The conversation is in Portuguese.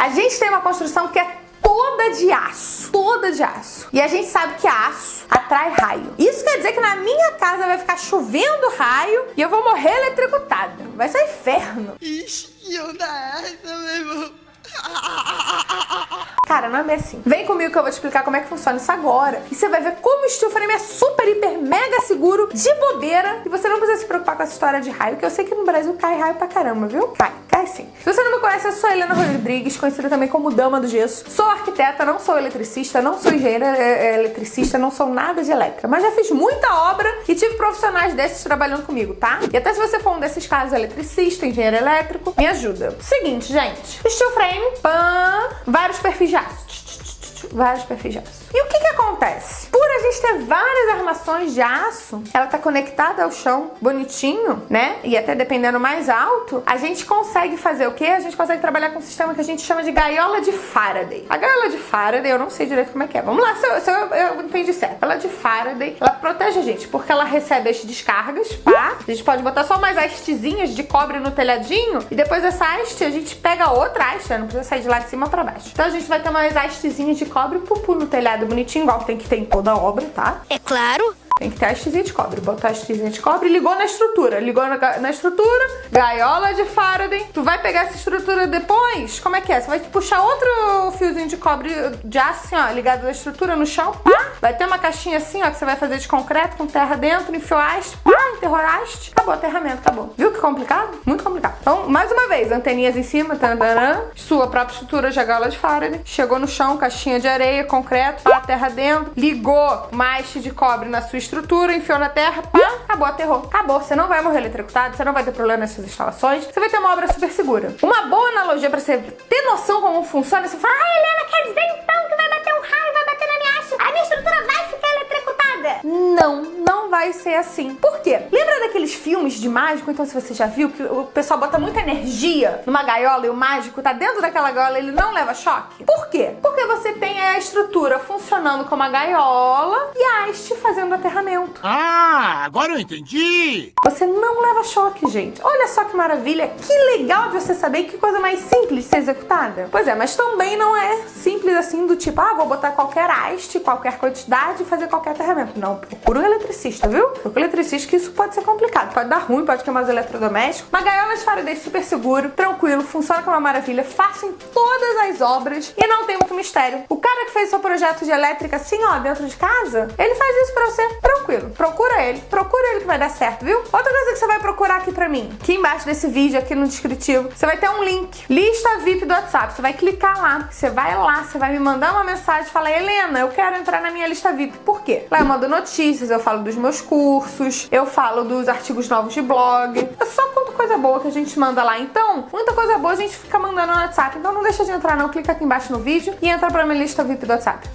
A gente tem uma construção que é toda de aço, toda de aço. E a gente sabe que aço atrai raio. Isso quer dizer que na minha casa vai ficar chovendo raio e eu vou morrer eletrocutada. Vai ser inferno. Ixi, onda é essa, meu irmão? Cara, não é bem assim. Vem comigo que eu vou te explicar como é que funciona isso agora. E você vai ver como o steel frame é super, hiper, mega seguro, de bobeira. E você não precisa se preocupar com essa história de raio, que eu sei que no Brasil cai raio pra caramba, viu? Cai, Se você não me conhece, eu sou Helena Rodrigues, conhecida também como Dama do Gesso. Sou arquiteta, não sou eletricista, não sou engenheira é, é, eletricista, não sou nada de elétrica. Mas já fiz muita obra e tive profissionais desses trabalhando comigo, tá? E até se você for um desses casos eletricista, engenheiro elétrico, me ajuda. Seguinte, gente. Steel frame, pan, vários perfis de aço vários perfis de aço. E o que que acontece? A gente ter várias armações de aço, ela tá conectada ao chão bonitinho, né? E até dependendo mais alto, a gente consegue fazer o quê? A gente consegue trabalhar com um sistema que a gente chama de gaiola de Faraday. A gaiola de Faraday, eu não sei direito como é que é. Vamos lá, se eu, se eu, eu entendi certo. Ela de Faraday, ela protege a gente, porque ela recebe as descargas, tá? A gente pode botar só mais hastezinhas de cobre no telhadinho, e depois dessa haste a gente pega outra haste, não precisa sair de lá de cima pra baixo. Então a gente vai ter umas hastezinhas de cobre pupu no telhado bonitinho, igual tem que ter em toda tá? É claro. Tem que ter a hastezinha de cobre. Botar a hastezinha de cobre ligou na estrutura. Ligou na, na, estrutura, gaiola de Faraday. Tu vai pegar essa estrutura depois? Como é que é? Você vai puxar outro fiozinho de cobre de aço, assim, ó, ligado na estrutura no chão. Pá. Vai ter uma caixinha assim, ó, que você vai fazer de concreto com terra dentro, enfiou haste, pá, enterrou haste. Acabou, aterramento, acabou. Viu que complicado? Muito complicado. Então, mais uma vez, anteninhas em cima, tandanã, sua própria estrutura de gaiola de Faraday. Chegou no chão, caixinha de areia, concreto, pá, terra dentro. Ligou uma de cobre na sua estrutura estrutura, enfiou na terra, pá, acabou, aterrou. Acabou, você não vai morrer eletrocutado, você não vai ter problema nessas instalações, você vai ter uma obra super segura. Uma boa analogia pra você ter noção como funciona, você fala, ah, Helena, quer dizer então vai ser assim. Por quê? Lembra daqueles filmes de mágico, então se você já viu, que o pessoal bota muita energia numa gaiola e o mágico tá dentro daquela gaiola ele não leva choque? Por quê? Porque você tem a estrutura funcionando como a gaiola e a haste fazendo aterramento. Ah, agora eu entendi! Você não leva choque, gente. Olha só que maravilha, que legal de você saber que coisa mais simples de ser executada. Pois é, mas também não é simples assim do tipo, ah, vou botar qualquer haste, qualquer quantidade e fazer qualquer aterramento. Não, procura um eletricista, viu? Procura um eletricista que isso pode ser complicado. Pode dar ruim, pode queimar os eletrodomésticos. Uma gaiola de Faraday super seguro, tranquilo, funciona como uma maravilha, fácil em todas as obras e não tem muito mistério. O cara que fez seu projeto de elétrica assim, ó, dentro de casa, ele faz isso pra você tranquilo. Procura ele, procura ele que vai dar certo, viu? Outra coisa que você vai procurar aqui pra mim, aqui embaixo desse vídeo, aqui no descritivo, você vai ter um link, lista VIP do WhatsApp. Você vai clicar lá, você vai lá, você vai me mandar uma mensagem e falar, Helena, eu quero entrar na minha lista VIP. Por quê? Lá eu mando notícias, eu falo dos meus cursos, eu falo dos artigos novos de blog. É só quanto coisa boa que a gente manda lá. Então, muita coisa boa a gente fica mandando no WhatsApp. Então não deixa de entrar não, clica aqui embaixo no vídeo e entra pra minha lista VIP do WhatsApp.